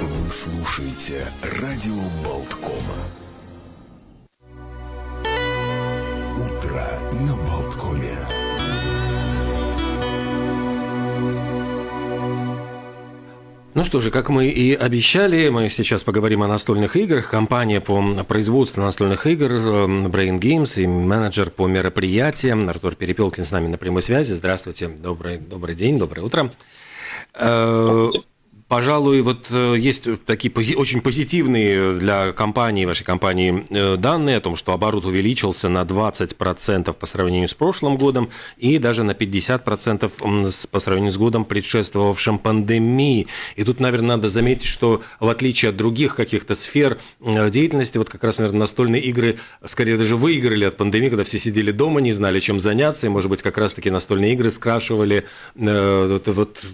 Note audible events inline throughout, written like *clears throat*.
Вы слушаете радио Болткома. Что же, как мы и обещали, мы сейчас поговорим о настольных играх. Компания по производству настольных игр эм, Brain Games и менеджер по мероприятиям Артур Перепелкин с нами на прямой связи. Здравствуйте, добрый, добрый день, доброе утро. Э, Пожалуй, вот э, есть такие пози- очень позитивные для компании, вашей компании, э, данные о том, что оборот увеличился на 20% по сравнению с прошлым годом и даже на 50% м, с- по сравнению с годом, предшествовавшим пандемии. И тут, наверное, надо заметить, что в отличие от других каких-то сфер э, деятельности, вот как раз, наверное, настольные игры скорее даже выиграли от пандемии, когда все сидели дома, не знали, чем заняться, и, может быть, как раз-таки настольные игры скрашивали э, вот, вот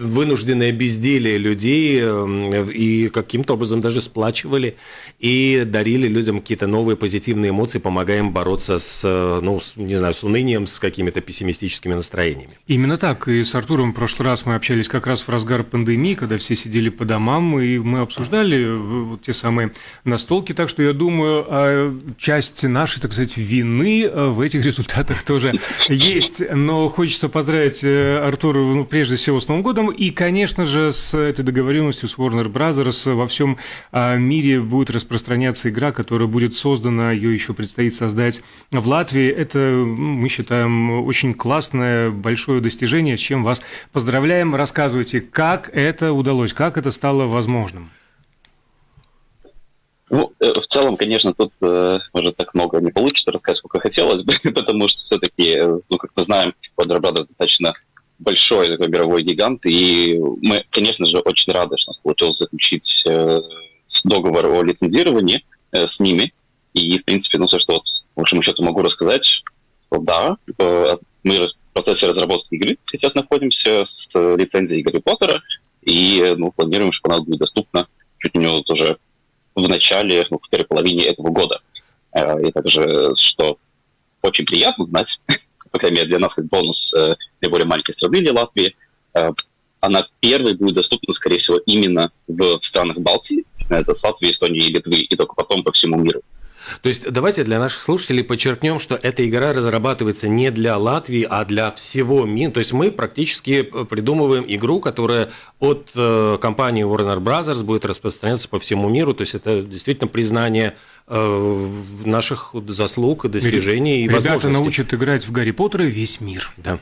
вынужденное безделие людей э, и каким-то образом даже сплачивали и дарили людям какие-то новые позитивные эмоции, помогая им бороться с, э, ну, с, не знаю, с унынием, с какими-то пессимистическими настроениями. Именно так. И с Артуром в прошлый раз мы общались как раз в разгар пандемии, когда все сидели по домам, и мы обсуждали э, вот те самые настолки. Так что я думаю, а, часть нашей, так сказать, вины э, в этих результатах тоже есть. Но хочется поздравить Артура, ну, прежде всего, с Новым годом. И, конечно же, с этой договоренностью с Warner Brothers во всем а, мире будет распространяться игра, которая будет создана, ее еще предстоит создать в Латвии. Это, мы считаем, очень классное, большое достижение, с чем вас поздравляем. Рассказывайте, как это удалось, как это стало возможным. Ну, э, в целом, конечно, тут, э, может, так много не получится рассказать, сколько хотелось бы, *laughs* потому что все-таки, ну, как мы знаем, Warner Brothers достаточно большой такой мировой гигант, и мы, конечно же, очень рады, что получилось заключить э, договор о лицензировании э, с ними. И, в принципе, ну, все, что вот, по большому счету могу рассказать, что да, э, мы в процессе разработки игры сейчас находимся с лицензией Гарри Поттера, и э, ну, планируем, что она будет доступна чуть не вот уже в начале, ну, в первой половине этого года. Э, И также, что очень приятно знать, *laughs* по крайней мере для нас как бонус э, для более маленькой страны, для Латвии, э, она первой будет доступна, скорее всего, именно в странах Балтии, это с Латвии, Эстонии и Литвы, и только потом по всему миру. То есть давайте для наших слушателей подчеркнем, что эта игра разрабатывается не для Латвии, а для всего мира. То есть мы практически придумываем игру, которая от э, компании Warner Brothers будет распространяться по всему миру. То есть это действительно признание э, наших заслуг, достижений и Ребята возможностей. научат играть в Гарри Поттера весь мир. Да.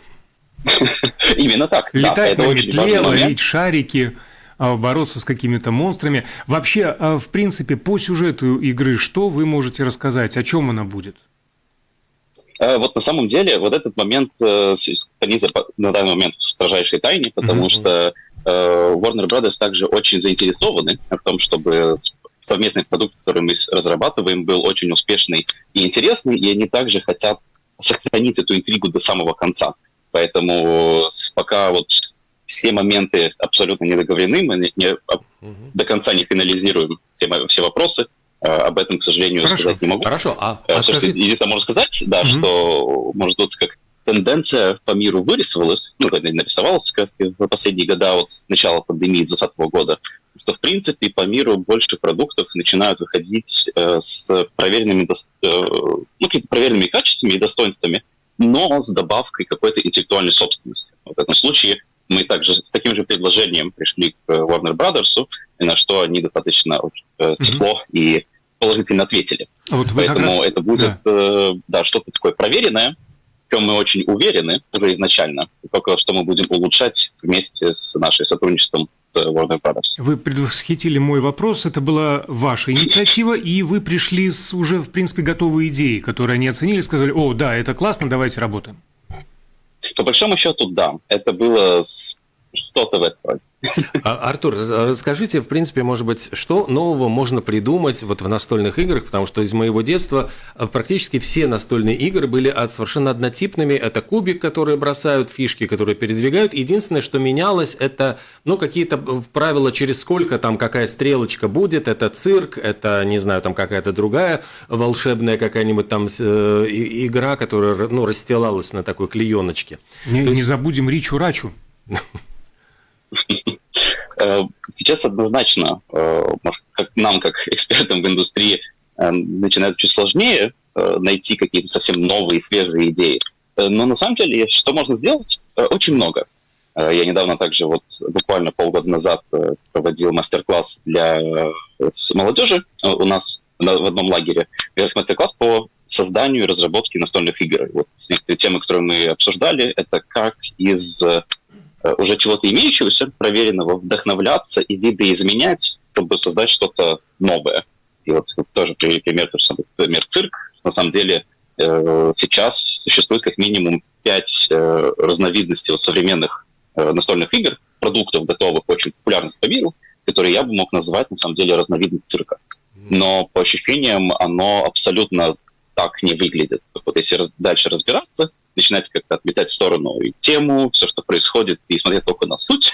*laughs* Именно так. Летать на метле, ловить шарики, а, бороться с какими-то монстрами. Вообще, а, в принципе, по сюжету игры что вы можете рассказать? О чем она будет? Э, Вот на самом деле вот этот момент э, по- на данный момент в строжайшей тайне, потому что э, Warner Brothers также очень заинтересованы в том, чтобы совместный продукт, который мы разрабатываем, был очень успешный и интересный, и они также хотят сохранить эту интригу до самого конца. Поэтому с- пока вот все моменты абсолютно не договорены, мы не- не- Мгм. до конца не финализируем все, все вопросы. Э, Об этом, к сожалению, Хорошо. сказать не могу. Хорошо, а, Э, а то, что скажите- единственное, можно сказать, да, Мгм. что, может, тут как тенденция по миру вырисовалась, ну, нарисовалась как в последние года от начала пандемии 2020 года, что, в принципе, по миру больше продуктов начинают выходить э, с проверенными, э, ну, проверенными качествами и достоинствами, но с добавкой какой-то интеллектуальной собственности. В этом случае мы также с таким же предложением пришли к Warner Brothers, на что они достаточно э, тепло и положительно ответили. А Вот Поэтому раз- это будет да. э, да, что-то такое проверенное, чем мы очень уверены уже изначально, только что мы будем улучшать вместе с нашим сотрудничеством с Warner Brothers. Вы предвосхитили мой вопрос, это была ваша инициатива, и вы пришли с уже, в принципе, готовой идеей, которую они оценили, сказали, о, да, это классно, давайте работаем. По большому счету, да, это было с- что-то в этом. А, Артур, расскажите, в принципе, может быть, что нового можно придумать вот в настольных играх, потому что из моего детства а, практически все настольные игры были от совершенно однотипными. Это кубик, которые бросают, фишки, которые передвигают. Единственное, что менялось, это ну, какие-то правила, через сколько там какая стрелочка будет. Это цирк, это, не знаю, там какая-то другая волшебная какая-нибудь там э, игра, которая ну, расстилалась на такой клееночке. Не, есть... не забудем Ричу-Рачу. Э, *laughs* сейчас однозначно, э, нам, как экспертам в индустрии, э, начинает чуть сложнее найти какие-то совсем новые, свежие идеи. Но на самом деле, что можно сделать? Очень много. Я недавно также, вот буквально полгода назад проводил мастер-класс для молодежи у нас в одном лагере. Мастер-класс по созданию и разработке настольных игр. Вот темы, которые мы обсуждали, это как из Э, уже чего-то имеющегося, проверенного, вдохновляться и видоизменять, чтобы создать что-то новое. И вот тоже привели пример, тот самый пример цирк. На самом деле э, сейчас существует как минимум пять э, разновидностей вот современных настольных игр, продуктов готовых, очень популярных по миру, которые я бы мог назвать на самом деле разновидность цирка. Но по ощущениям оно абсолютно так не выглядит. Вот если дальше разбираться, начинать как-то отметать в сторону и тему, все, что происходит, и смотреть только на суть,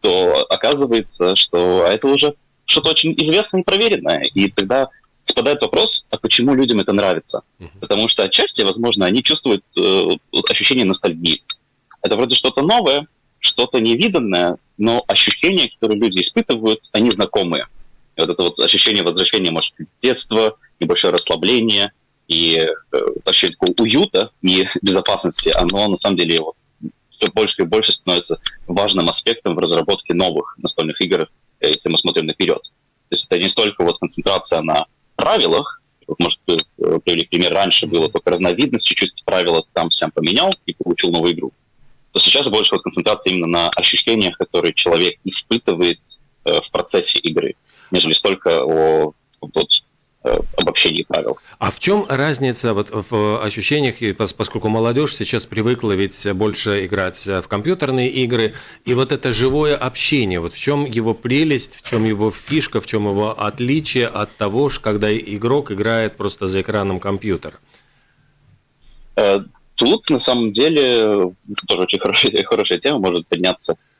то оказывается, что это уже что-то очень известное и проверенное. И тогда спадает вопрос, а почему людям это нравится? Потому что отчасти, возможно, они чувствуют э, ощущение ностальгии. Это вроде что-то новое, что-то невиданное, но ощущения, которые люди испытывают, они знакомые. И вот это вот ощущение возвращения, может детства, небольшое расслабление – и э, такого уюта и *laughs* безопасности, оно на самом деле вот, все больше и больше становится важным аспектом в разработке новых настольных игр, э, если мы смотрим наперед. То есть это не столько вот концентрация на правилах, вот, может, э, привели пример, раньше было только разновидность, чуть-чуть правила там всем поменял и получил новую игру. То сейчас больше вот концентрация именно на ощущениях, которые человек испытывает э, в процессе игры, нежели столько о вот, обобщении правил. А в чем разница вот в ощущениях, поскольку молодежь сейчас привыкла ведь больше играть в компьютерные игры, и вот это живое общение, вот в чем его прелесть, в чем его фишка, в чем его отличие от того, когда игрок играет просто за экраном компьютера? Э, тут, на самом деле, тоже очень хорошая, *laughs* хорошая тема может подняться Э,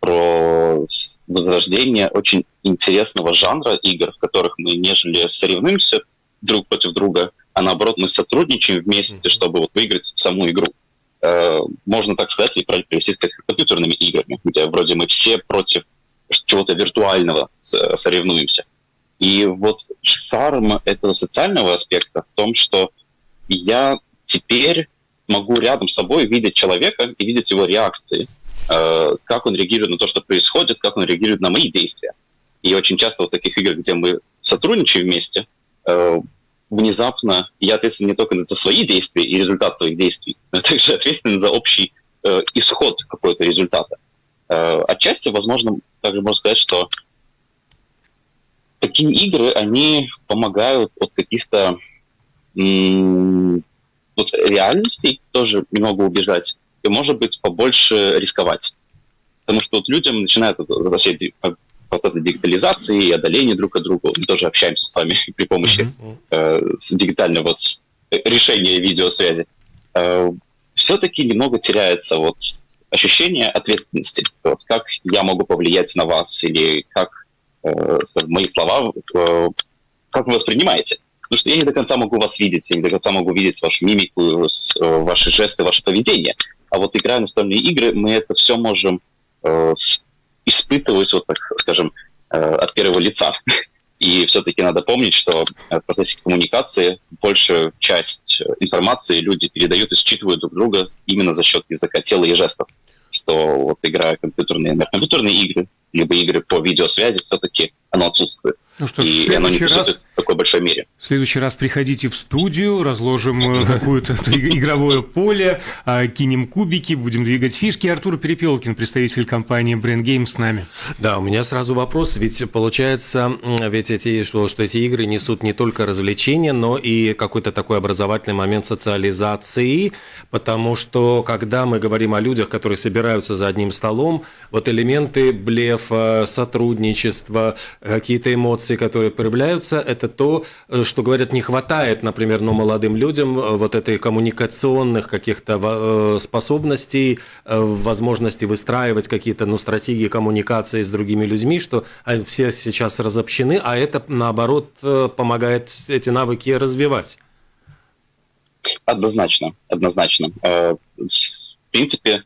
про возрождение очень интересного жанра игр, в которых мы нежели соревнуемся друг против друга, а наоборот мы сотрудничаем вместе, чтобы вот выиграть саму игру. Э, можно так сказать, и привести к компьютерными играми, где вроде мы все против чего-то виртуального соревнуемся. И вот шарм этого социального аспекта в том, что я теперь могу рядом с собой видеть человека и видеть его реакции. Э, как он реагирует на то, что происходит, как он реагирует на мои действия. И очень часто вот таких игр, где мы сотрудничаем вместе, э, внезапно я ответственен не только за свои действия и результат своих действий, но также ответственен за общий э, исход какого-то результата. Отчасти, возможно, также можно сказать, что такие игры, они помогают от каких-то вот реальностей тоже немного убежать, и, может быть, побольше рисковать. Потому что вот людям начинают возвращать процесс дигитализации и одоления друг от друга. Мы тоже общаемся с вами *laughs* при помощи mm-hmm. э, дигитального вот, решения видеосвязи. Э, все-таки немного теряется вот ощущение ответственности. Вот, как я могу повлиять на вас или как э, мои слова, э, как вы воспринимаете. Потому что я не до конца могу вас видеть, я не до конца могу видеть вашу мимику, э, ваши жесты, ваше поведение. А вот играя настольные игры, мы это все можем э, испытывать, вот так скажем, э, от первого лица. *laughs* И все-таки надо помнить, что в процессе коммуникации большую часть информации люди передают и считывают друг друга именно за счет языка тела и жестов. Что вот играя компьютерные, компьютерные игры, либо игры по видеосвязи, все-таки оно отсутствует. Ну что ж, и оно не раз... в такой большой мере. В следующий раз приходите в студию, разложим э, какое-то *laughs* игровое поле, а, кинем кубики, будем двигать фишки. Артур Перепелкин, представитель компании Brand Game с нами. Да, у меня сразу вопрос, ведь получается, ведь эти, что, что эти игры несут не только развлечения, но и какой-то такой образовательный момент социализации, потому что когда мы говорим о людях, которые собираются за одним столом, вот элементы блефа, сотрудничества, какие-то эмоции, эмоции, которые проявляются, это то, э, что, говорят, не хватает, например, ну, молодым людям э, вот этой коммуникационных каких-то э, способностей, возможности выстраивать какие-то ну, стратегии коммуникации с другими людьми, что все сейчас разобщены, а это, наоборот, помогает эти навыки развивать. Однозначно, однозначно. В принципе,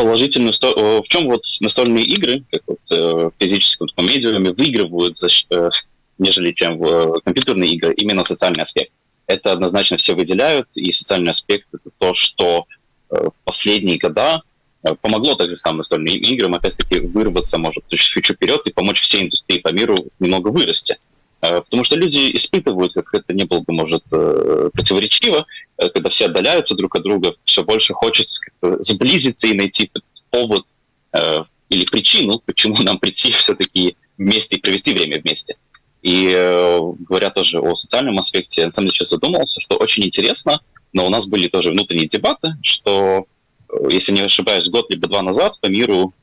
положительную сторону. В чем вот настольные игры, как вот э, в физическом таком медиуме, выигрывают, за, э, нежели чем в э, компьютерные игры, именно социальный аспект. Это однозначно все выделяют, и социальный аспект — это то, что в последние года помогло также самым настольным играм, опять-таки, вырваться, может, чуть-чуть вперед и помочь всей индустрии по миру немного вырасти. Потому что люди испытывают, как это не было бы, может, противоречиво, когда все отдаляются друг от друга, все больше хочется сблизиться и найти повод э, или причину, почему нам прийти *laughs* все-таки вместе и провести время вместе. И э, говоря тоже о социальном аспекте, я на самом деле сейчас задумался, что очень интересно, но у нас были тоже внутренние дебаты, что, э, если не ошибаюсь, год либо два назад по миру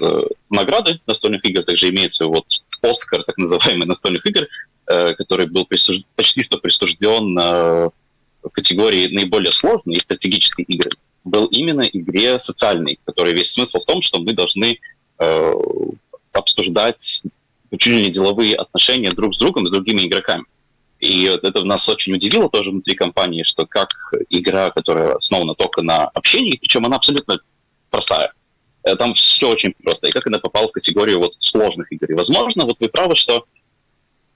э, награды настольных игр также имеются вот Оскар, так называемый настольных игр, э, который был присуж... почти что присужден э, в категории наиболее сложные стратегические игры был именно игре социальной, которая весь смысл в том, что мы должны э, обсуждать чуть ли не деловые отношения друг с другом, с другими игроками. И это нас очень удивило тоже внутри компании, что как игра, которая основана только на общении, причем она абсолютно простая. Э, там все очень просто. И как она попала в категорию вот сложных игр. И, возможно, вот вы правы, что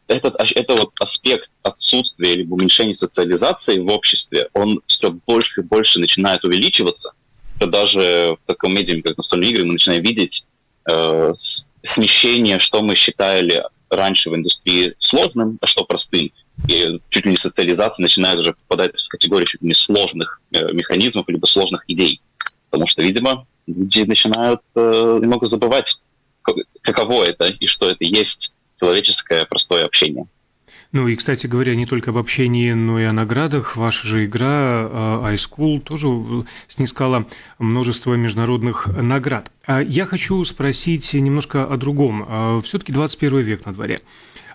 этот, это вот аспект отсутствия или уменьшения социализации в обществе, он все больше и больше начинает увеличиваться. что даже в таком медиуме, как настольные игры, мы начинаем видеть э, смещение, что мы считали раньше в индустрии сложным, а что простым. И чуть ли не социализация начинает уже попадать в категорию чуть ли не сложных э, механизмов, либо сложных идей. Потому что, видимо, люди начинают э, немного забывать, каково это и что это есть человеческое простое общение. Ну и, кстати говоря, не только об общении, но и о наградах. Ваша же игра а, iSchool тоже снискала множество международных наград. А я хочу спросить немножко о другом. А, Все-таки 21 век на дворе.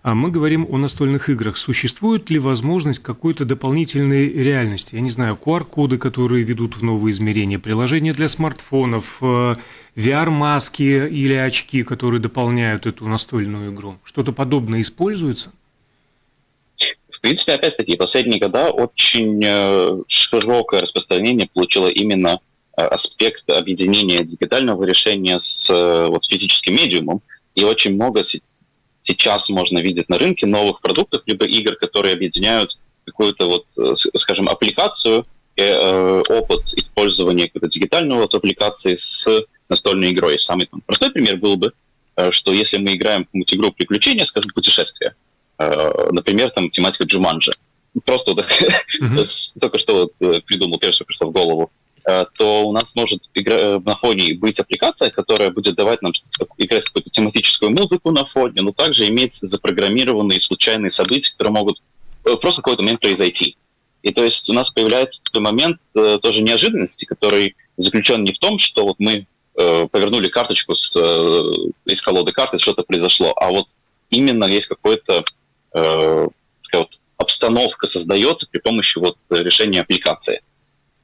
А мы говорим о настольных играх. Существует ли возможность какой-то дополнительной реальности? Я не знаю, QR-коды, которые ведут в новые измерения, приложения для смартфонов, VR-маски или очки, которые дополняют эту настольную игру? Что-то подобное используется? В принципе, опять-таки, последние года очень э, широкое распространение получило именно э, аспект объединения дигитального решения с э, вот, физическим медиумом. И очень много сейчас можно видеть на рынке новых продуктов, либо игр, которые объединяют какую-то, вот, скажем, аппликацию, опыт использования какой-то дигитального вот, аппликации с настольной игрой. Самый там, простой пример был бы, э, что если мы играем в какую-нибудь игру приключения, скажем, путешествия, э, например, там тематика Джуманджи, просто вот, mm-hmm. *laughs* только что вот э, придумал, первое, что пришло в голову, то у нас может игра, на фоне быть аппликация, которая будет давать нам играть какую-то тематическую музыку на фоне, но также иметь запрограммированные случайные события, которые могут просто в какой-то момент произойти. И то есть у нас появляется такой момент э, тоже неожиданности, который заключен не в том, что вот мы э, повернули карточку с, э, из колоды карты, что-то произошло. А вот именно есть какой-то э, вот обстановка создается при помощи вот решения аппликации.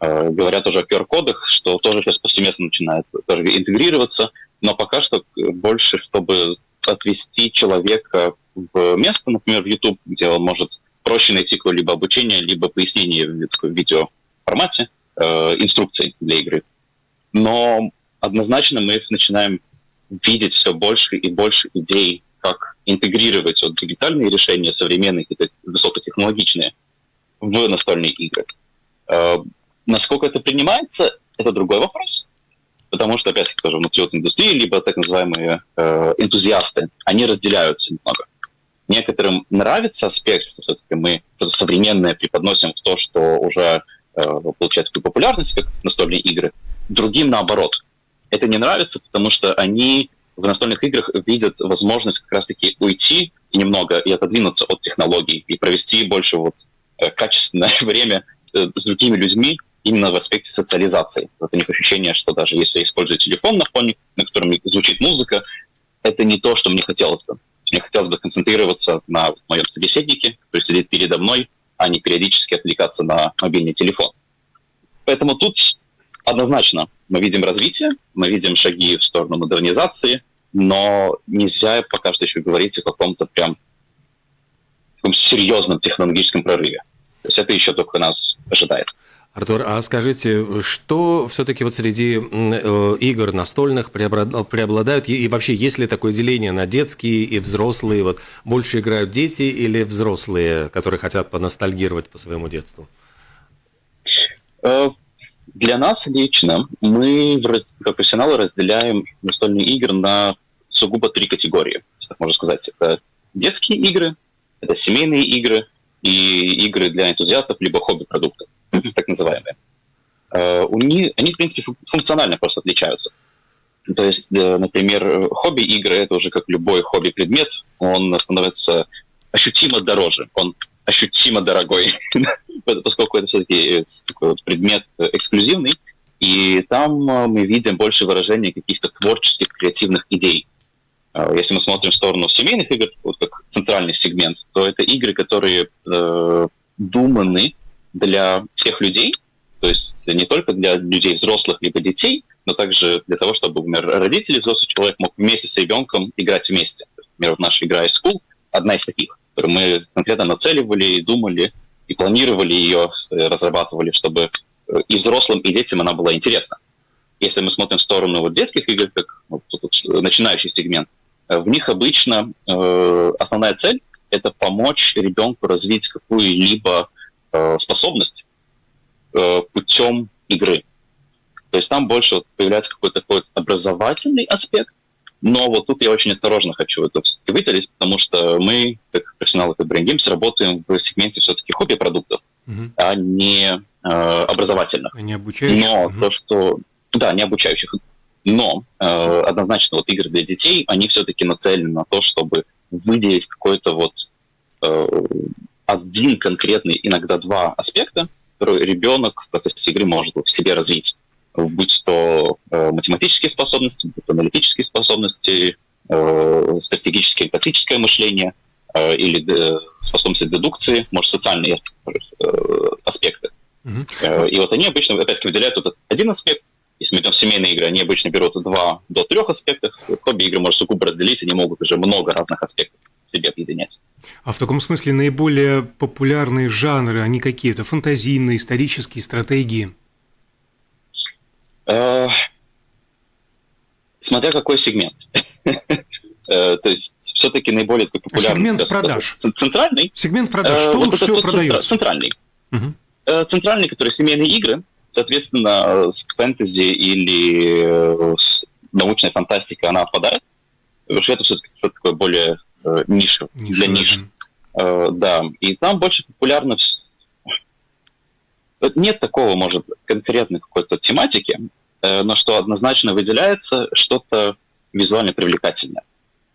Э, говорят тоже о QR-кодах, что тоже сейчас повсеместно начинает тоже интегрироваться, но пока что больше, чтобы отвести человека в место, например, в YouTube, где он может проще найти какое-либо обучение, либо пояснение в видеоформате, э, инструкции для игры. Но однозначно мы начинаем видеть все больше и больше идей, как интегрировать вот дигитальные решения, современные, какие-то высокотехнологичные, в настольные игры. Э, насколько это принимается, это другой вопрос. потому что, опять-таки, тоже внутри вот индустрии, либо так называемые э, энтузиасты, они разделяются немного. Некоторым нравится аспект, что все-таки мы что-то современное преподносим в то, что уже э, получает такую популярность, как настольные игры. Другим наоборот. Это не нравится, потому что они в настольных играх видят возможность как раз-таки уйти и немного и отодвинуться от технологий и провести больше вот э, качественное *laughs* время э, с другими людьми именно в аспекте социализации. Вот у них ощущение, что даже если я использую телефон на фоне, на котором звучит музыка, это не то, что мне хотелось бы. Мне хотелось бы концентрироваться на моем собеседнике, который сидит передо мной, а не периодически отвлекаться на мобильный телефон. Поэтому тут однозначно мы видим развитие, мы видим шаги в сторону модернизации, но нельзя пока что еще говорить о каком-то прям таком серьезном технологическом прорыве. То есть это еще только нас ожидает. Артур, а скажите, что все-таки вот среди э, игр настольных преобладают, и вообще есть ли такое деление на детские и взрослые? Вот больше играют дети или взрослые, которые хотят поностальгировать по своему детству? Э, для нас лично мы, как профессионалы, разделяем настольные игры на сугубо три категории, так можно сказать. Это детские игры, это семейные игры и игры для энтузиастов, либо хобби-продукты, *clears throat* так называемые. Uh, у они, в принципе, функционально просто отличаются. То есть, например, хобби-игры — это уже как любой хобби-предмет, он становится ощутимо дороже, он ощутимо дорогой, *laughs* поскольку это все-таки вот предмет эксклюзивный, и там мы видим больше выражения каких-то творческих, креативных идей. Если мы смотрим в сторону семейных игр, вот как центральный сегмент, то это игры, которые э, думаны для всех людей, то есть не только для людей взрослых либо детей, но также для того, чтобы, например, родители, взрослый человек мог вместе с ребенком играть вместе. Например, вот наша игра из School одна из таких, которую мы конкретно нацеливали и думали, и планировали ее, э, разрабатывали, чтобы э, и взрослым, и детям она была интересна. Если мы смотрим в сторону вот детских игр, как вот, вот, начинающий сегмент, Э, в них обычно э, основная цель – это помочь ребенку развить какую-либо э, способность э, путем игры. То есть там больше вот появляется какой-то такой образовательный аспект, но вот тут я очень осторожно хочу это все-таки выделить, потому что мы, как профессионалы как Brain Games, работаем в сегменте все-таки хобби-продуктов, угу. а не э, образовательных. Не обучающих. Но угу. то, что... Да, не обучающих. Но э, однозначно вот игры для детей, они все-таки нацелены на то, чтобы выделить какой-то вот э, один конкретный, иногда два аспекта, которые ребенок в процессе игры может в себе развить. Будь то э, математические способности, будь то аналитические способности, э, стратегическое тактическое мышление, э, или э, способности дедукции, может, социальные э, аспекты. Mm-hmm. Э, и вот они обычно, опять-таки, выделяют этот один аспект, если мы идем в семейные игры, они обычно берут два до трех аспектов. Хобби-игры можно сугубо разделить, они могут уже много разных аспектов себе объединять. А в таком смысле наиболее популярные жанры, они какие-то? Фантазийные, исторические, стратегии? Э, смотря какой сегмент. *laughs* Э, то есть все-таки наиболее популярный... Сегмент продаж. Центральный. Сегмент продаж. Что лучше всего продается? Центральный. Центральный, который семейные игры, Соответственно, с фэнтези или э, с научной фантастикой она отпадает, потому что это все-таки такое более э, ниша, ниша для ниш. Э, да, и там больше популярно... Нет такого, может, конкретной какой-то тематики, э, но что однозначно выделяется, что-то визуально привлекательное.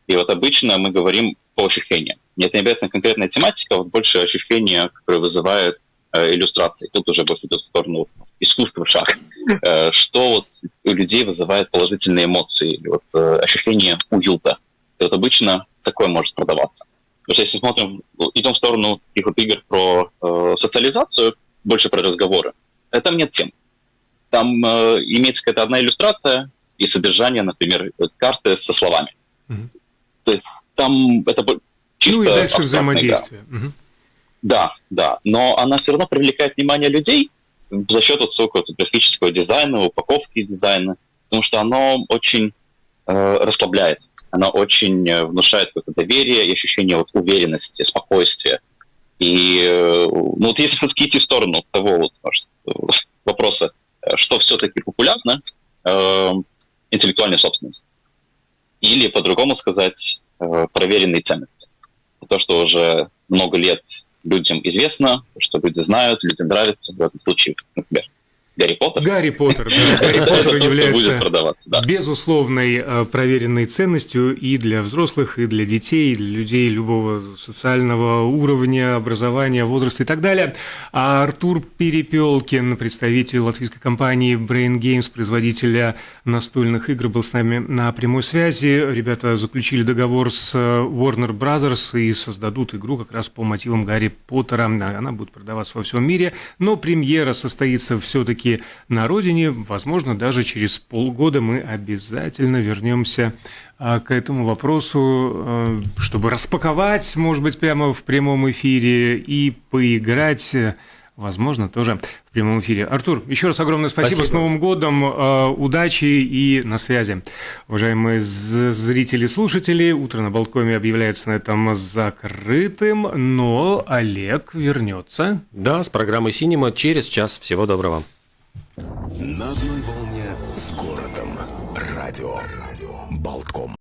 И вот обычно мы говорим по ощущениям. Нет, не обязательно конкретная тематика, вот больше ощущения, которые вызывают э, иллюстрации. Тут уже больше в сторону искусство шаг, э, что вот у людей вызывает положительные эмоции, вот э, ощущение уюта. И вот обычно такое может продаваться. Потому что если смотрим, идем в сторону таких вот игр про э, социализацию, больше про разговоры, там нет тем. Там э, имеется какая-то одна иллюстрация и содержание, например, карты со словами. Mm-hmm. То есть там это чисто Ну и дальше взаимодействие. Угу. Да, да. Но она все равно привлекает внимание людей, за счет высокого графического дизайна, упаковки дизайна, потому что оно очень э, расслабляет, оно очень э, внушает какое-то доверие и ощущение вот уверенности, спокойствия. И э, ну, вот если все-таки идти в сторону того вот, может, вопроса, э, что все-таки популярно, э, интеллектуальной собственности. Или, по-другому сказать, э, проверенные ценности. То, что уже много лет людям известно, что люди знают, людям нравится, в этом случае, например, Гарри Поттер. Гарри Поттер, да. *laughs* Гарри Поттер является безусловной э, проверенной ценностью и для взрослых, и для детей, и для людей любого социального уровня, образования, возраста и так далее. А Артур Перепелкин, представитель латвийской компании Brain Games, производителя настольных игр, был с нами на прямой связи. Ребята заключили договор с э, Warner Brothers и создадут игру как раз по мотивам Гарри Поттера. Она будет продаваться во всем мире, но премьера состоится все-таки все на родине. Возможно, даже через полгода мы обязательно вернемся а, к этому вопросу, а, чтобы распаковать, может быть, прямо в прямом эфире и поиграть возможно, тоже в прямом эфире. Артур, еще раз огромное спасибо. спасибо. С Новым годом, а, удачи и на связи. Уважаемые зрители и слушатели, утро на Болткоме объявляется на этом закрытым, но Олег вернется. Да, с программой «Синема» через час. Всего доброго. На одной волне с городом. Радио. Радио. Болтком.